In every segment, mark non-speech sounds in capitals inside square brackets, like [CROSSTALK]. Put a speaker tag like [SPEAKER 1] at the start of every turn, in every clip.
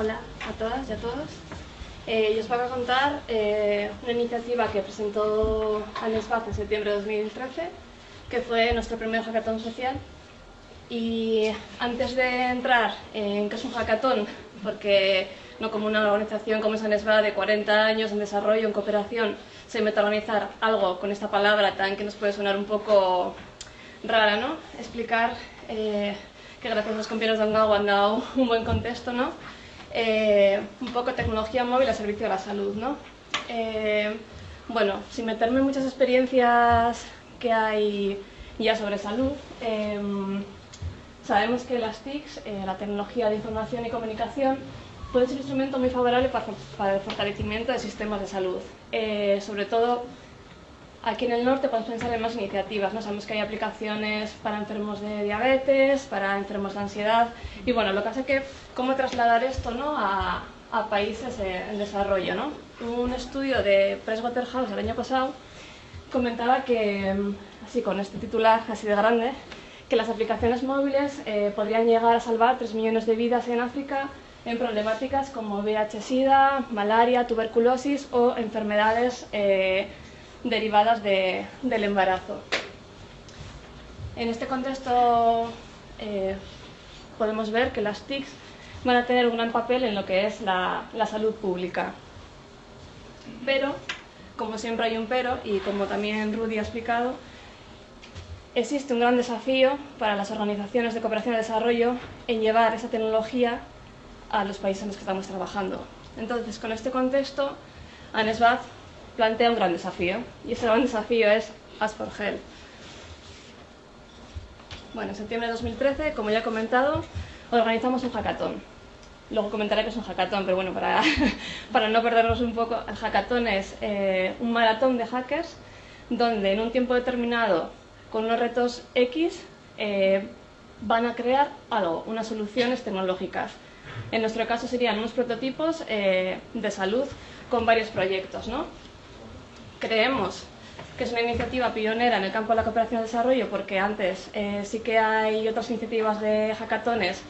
[SPEAKER 1] Hola a todas y a todos. Eh, yo os voy a contar eh, una iniciativa que presentó ANESBAZ en septiembre de 2013, que fue nuestro primer hackathon social. Y antes de entrar en qué es un hackathon, porque no como una organización como es ANESBAZ de 40 años en desarrollo, en cooperación, se mete a organizar algo con esta palabra tan que nos puede sonar un poco rara, ¿no? Explicar eh, que gracias a los compañeros de Angao han dado [LAUGHS] un buen contexto, ¿no? Eh, un poco tecnología móvil a servicio de la salud, ¿no? Eh, bueno, sin meterme en muchas experiencias que hay ya sobre salud, sabemos que las TICs, la tecnología de información y comunicación, puede ser un instrumento muy favorable para, el fortalecimiento de sistemas de salud, sobre todo Aquí en el norte podemos pensar en más iniciativas, ¿no? Sabemos que hay aplicaciones para enfermos de diabetes, para enfermos de ansiedad, y bueno, lo que hace que, ¿cómo trasladar esto ¿no? a, países en desarrollo, ¿no? Un estudio de Pricewaterhouse el año pasado comentaba que, así con este titular así de grande, que las aplicaciones móviles eh, podrían llegar a salvar 3 millones de vidas en África en problemáticas como VIH-Sida, malaria, tuberculosis o enfermedades eh, derivadas del embarazo. En este contexto eh, podemos ver que las TICs van a tener un gran papel en lo que es la, salud pública. Pero, como siempre hay un pero, y como también Rudy ha explicado, existe un gran desafío para las organizaciones de cooperación y desarrollo en llevar esa tecnología a los países en los que estamos trabajando. Entonces, con este contexto, ANESBAD plantea un gran desafío, y ese gran desafío es Ask for Help. Bueno, en septiembre de 2013, como ya he comentado, organizamos un hackathon. Luego comentaré que es un hackathon, pero bueno, para, [LAUGHS] para no perdernos un poco, el hackathon es eh, un maratón de hackers donde en un tiempo determinado, con unos retos X, eh, van a crear algo, unas soluciones tecnológicas. En nuestro caso serían unos prototipos eh, de salud con varios proyectos, ¿no? Creemos que es una iniciativa pionera en el campo de la cooperación y desarrollo porque antes eh, sí que hay otras iniciativas de hackatones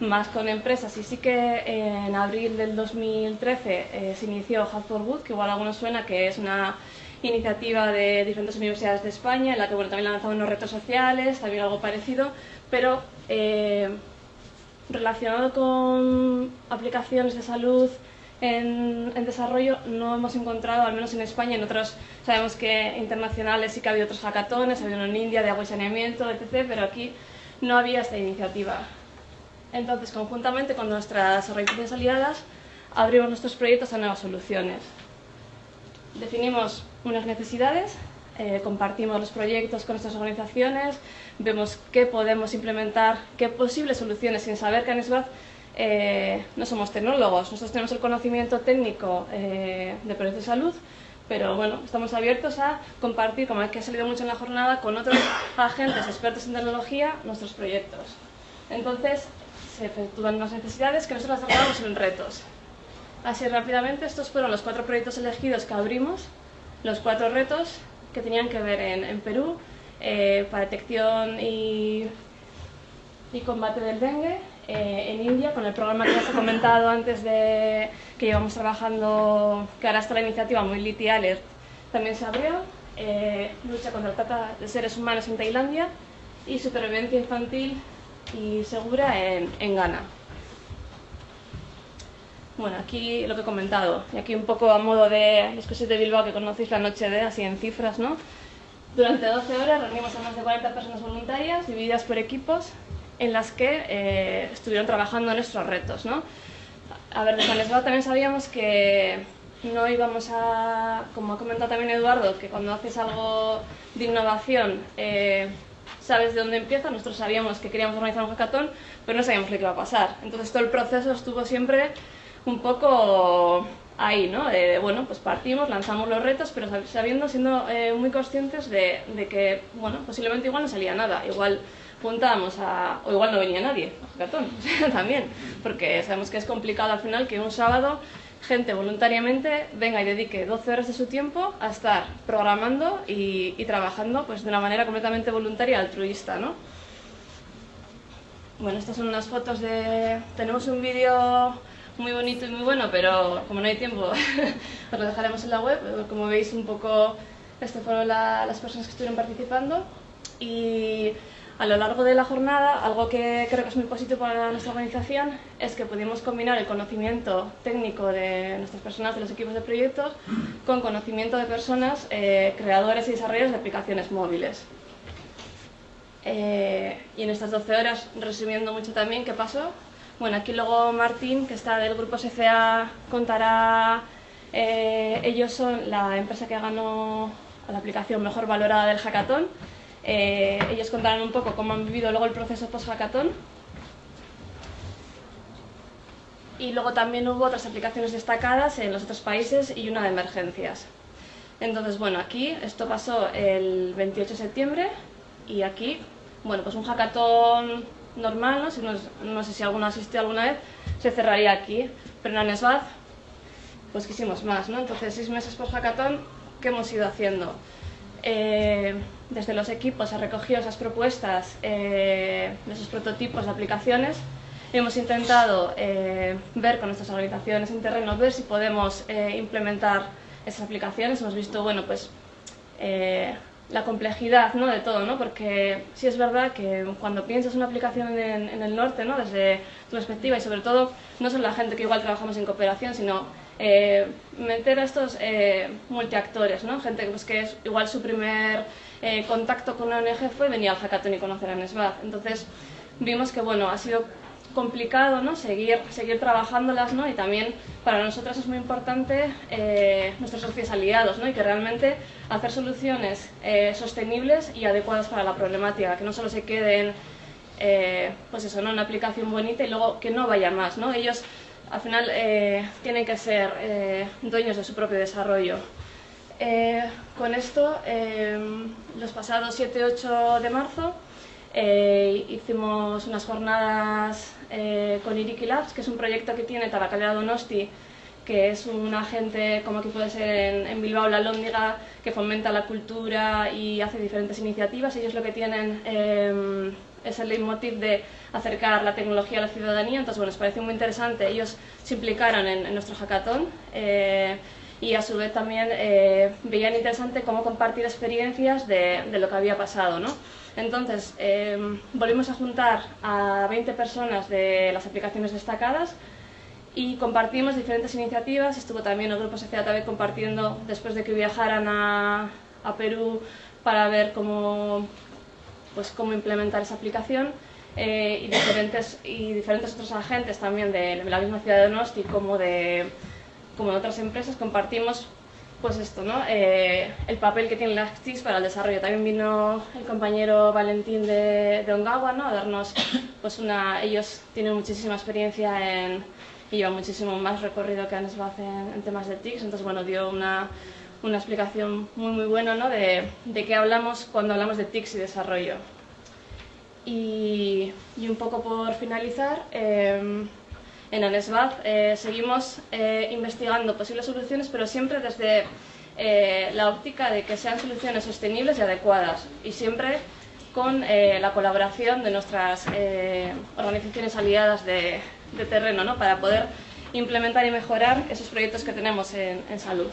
[SPEAKER 1] más con empresas y sí que en abril del 2013 eh, se inició Hack for Good, que igual a algunos suena que es una iniciativa de diferentes universidades de España en la que bueno, también lanzado unos retos sociales, también algo parecido, pero eh, relacionado con aplicaciones de salud en, desarrollo no hemos encontrado, al menos en España, en otros, sabemos que internacionales sí que había otros hackatones, había uno en India de agua y saneamiento, etc., pero aquí no había esta iniciativa. Entonces, conjuntamente con nuestras organizaciones aliadas, abrimos nuestros proyectos a nuevas soluciones. Definimos unas necesidades, eh, compartimos los proyectos con nuestras organizaciones, vemos qué podemos implementar, qué posibles soluciones, sin saber que en eh, no somos tecnólogos, nosotros tenemos el conocimiento técnico eh, de proyectos de salud, pero bueno, estamos abiertos a compartir, como es que ha salido mucho en la jornada, con otros [COUGHS] agentes expertos en tecnología nuestros proyectos. Entonces, se efectúan unas necesidades que nosotros transformamos en retos. Así rápidamente, estos fueron los cuatro proyectos elegidos que abrimos, los cuatro retos que tenían que ver en, Perú, eh, para detección y, y combate del dengue, eh, en India con el programa que os he comentado antes de que llevamos trabajando, que ahora está la iniciativa Mobility Alert, también se abrió, eh, lucha contra la trata de seres humanos en Tailandia y supervivencia infantil y segura en, en Ghana. Bueno, aquí lo que he comentado, y aquí un poco a modo de los que sois de Bilbao que conocéis la noche de, así en cifras, ¿no? Durante 12 horas reunimos a más de 40 personas voluntarias, divididas por equipos, en las que eh, estuvieron trabajando en retos. ¿no? A ver, desde Lesbao también sabíamos que no íbamos a, como ha comentado también Eduardo, que cuando haces algo de innovación eh, sabes de dónde empieza, nosotros sabíamos que queríamos organizar un hackathon, pero no sabíamos lo que iba a pasar. Entonces todo el proceso estuvo siempre un poco ahí, ¿no? De, bueno, pues partimos, lanzamos los retos, pero sabiendo, siendo eh, muy conscientes de, de, que, bueno, posiblemente igual no salía nada, igual apuntábamos a... o igual no venía nadie, gatón, [LAUGHS] también, porque sabemos que es complicado al final que un sábado gente voluntariamente venga y dedique 12 horas de su tiempo a estar programando y, trabajando pues, de una manera completamente voluntaria altruista, ¿no? Bueno, estas son unas fotos de... Tenemos un vídeo muy bonito y muy bueno, pero como no hay tiempo, [LAUGHS] os lo dejaremos en la web. Como veis, un poco, estas fueron las personas que estuvieron participando. Y a lo largo de la jornada, algo que creo que es muy positivo para nuestra organización es que pudimos combinar el conocimiento técnico de nuestras personas de los equipos de proyectos con conocimiento de personas, eh, creadores y desarrolladores de aplicaciones móviles. Eh, y en estas 12 horas, resumiendo mucho también, ¿qué pasó? Bueno, aquí luego Martín, que está del grupo SCA, contará, eh, ellos son la empresa que ganó la aplicación mejor valorada del hackathon. Eh, ellos contarán un poco cómo han vivido luego el proceso post-hackathon. Y luego también hubo otras aplicaciones destacadas en los otros países y una de emergencias. Entonces, bueno, aquí esto pasó el 28 de septiembre y aquí, bueno, pues un hackathon normal, ¿no? Si no, sé si alguno asistió alguna vez, se cerraría aquí. Pero en Anesbad, pues quisimos más, ¿no? Entonces, seis meses por hackathon, ¿qué hemos ido haciendo? Eh, desde los equipos se recogido esas propuestas eh, de esos prototipos de aplicaciones hemos intentado eh, ver con nuestras organizaciones en terreno, ver si podemos implementar esas aplicaciones. Hemos visto, bueno, pues la complejidad ¿no? de todo, ¿no? porque sí es verdad que cuando piensas una aplicación en, el norte, ¿no? desde tu perspectiva y sobre todo no solo la gente que igual trabajamos en cooperación, sino eh, meter a estos eh, multiactores, ¿no? gente pues, que es igual su primer eh, contacto con una ONG fue venir al hackathon y conocer a Nesbad. Entonces vimos que bueno, ha sido complicado ¿no? seguir, seguir trabajándolas ¿no? y también para nosotros es muy importante eh, nuestros socios aliados ¿no? y que realmente hacer soluciones eh, sostenibles y adecuadas para la problemática, que no solo se queden eh, pues eso, ¿no? una aplicación bonita y luego que no vaya más. ¿no? Ellos al final tienen que ser dueños de su propio desarrollo. con esto, los pasados 7-8 de marzo, eh, hicimos unas jornadas eh, con Iriki Labs, que es un proyecto que tiene Tabacalera Donosti, que es un agente como que puede ser en, Bilbao la Lóndiga, que fomenta la cultura y hace diferentes iniciativas. Ellos lo que tienen eh, es el leitmotiv de acercar la tecnología a la ciudadanía, entonces bueno, nos pareció muy interesante. Ellos se implicaron en, nuestro hackathon y a su vez también veían interesante cómo compartir experiencias de, de lo que había pasado. ¿no? Entonces, em, volvimos a juntar a 20 personas de las aplicaciones destacadas y compartimos diferentes iniciativas. Estuvo también el grupo SCATV compartiendo después de que viajaran a, Perú para ver cómo, pues, cómo implementar esa aplicación. Eh, y, diferentes, y diferentes otros agentes también de la misma ciudad de Donosti como de, como de otras empresas compartimos pues esto, ¿no? Eh, el papel que tienen las TICs para el desarrollo. También vino el compañero Valentín de, de Ongawa, ¿no? A darnos, [COUGHS] pues una... Ellos tienen muchísima experiencia en, y llevan muchísimo más recorrido que ANSBAF en, en temas de TICs, entonces, bueno, dio una, una explicación muy, muy buena, ¿no? De, de qué hablamos cuando hablamos de TICs y desarrollo. Y, y un poco por finalizar, eh, en ANESBAD eh, seguimos eh, investigando posibles soluciones, pero siempre desde eh, la óptica de que sean soluciones sostenibles y adecuadas, y siempre con la colaboración de nuestras organizaciones aliadas de, terreno, ¿no? para poder implementar y mejorar esos proyectos que tenemos en, en salud.